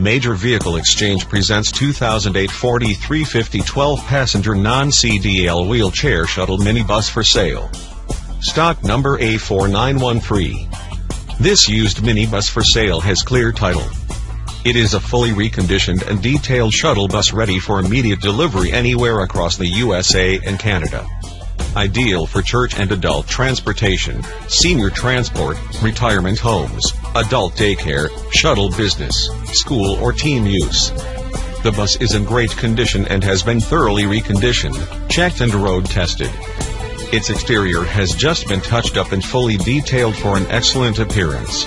Major Vehicle Exchange presents 2008 Ford E350 12-passenger non-CDL wheelchair shuttle minibus for sale. Stock number A4913. This used minibus for sale has clear title. It is a fully reconditioned and detailed shuttle bus ready for immediate delivery anywhere across the USA and Canada. Ideal for church and adult transportation, senior transport, retirement homes, adult daycare, shuttle business, school or team use. The bus is in great condition and has been thoroughly reconditioned, checked and road tested. Its exterior has just been touched up and fully detailed for an excellent appearance.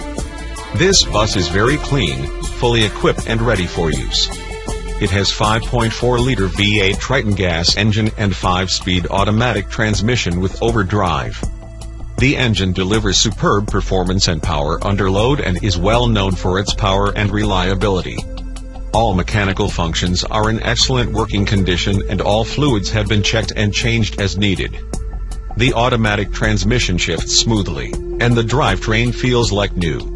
This bus is very clean, fully equipped and ready for use. It has 5.4-liter V8 Triton gas engine and 5-speed automatic transmission with overdrive. The engine delivers superb performance and power under load and is well known for its power and reliability. All mechanical functions are in excellent working condition and all fluids have been checked and changed as needed. The automatic transmission shifts smoothly, and the drivetrain feels like new.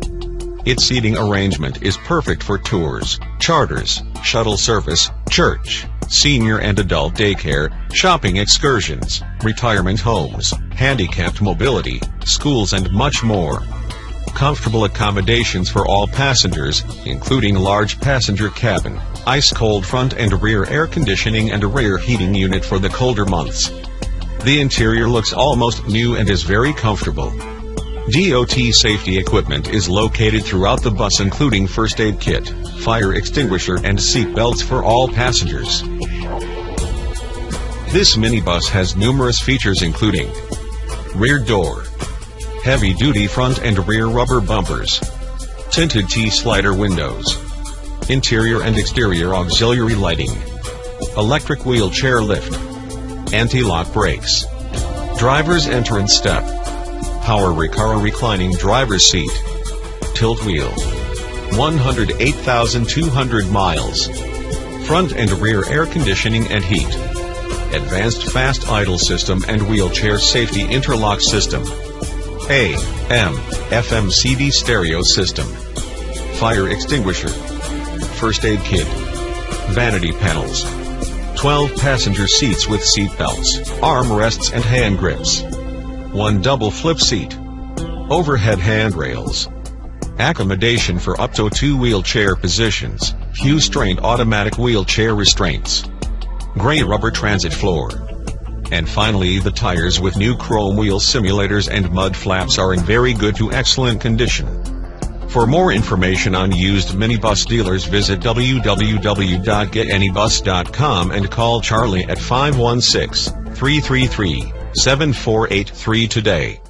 Its seating arrangement is perfect for tours, charters, shuttle service, church, senior and adult daycare, shopping excursions, retirement homes, handicapped mobility, schools and much more. Comfortable accommodations for all passengers, including large passenger cabin, ice-cold front and rear air conditioning and a rear heating unit for the colder months. The interior looks almost new and is very comfortable. DOT safety equipment is located throughout the bus including first aid kit, fire extinguisher and seat belts for all passengers. This minibus has numerous features including rear door, heavy-duty front and rear rubber bumpers, tinted T-slider windows, interior and exterior auxiliary lighting, electric wheelchair lift, anti-lock brakes, driver's entrance step, power Recaro reclining driver's seat. Tilt wheel. 108,200 miles. Front and rear air conditioning and heat. Advanced fast idle system and wheelchair safety interlock system. AM, FM CD stereo system. Fire extinguisher. First aid kit. Vanity panels. 12 passenger seats with seat belts, arm rests and hand grips one double flip seat, overhead handrails, accommodation for up to two wheelchair positions, Q'Straint automatic wheelchair restraints, gray rubber transit floor. And finally the tires with new chrome wheel simulators and mud flaps are in very good to excellent condition. For more information on used minibus dealers visit www.getanybus.com and call Charlie at 516 333 7483 today.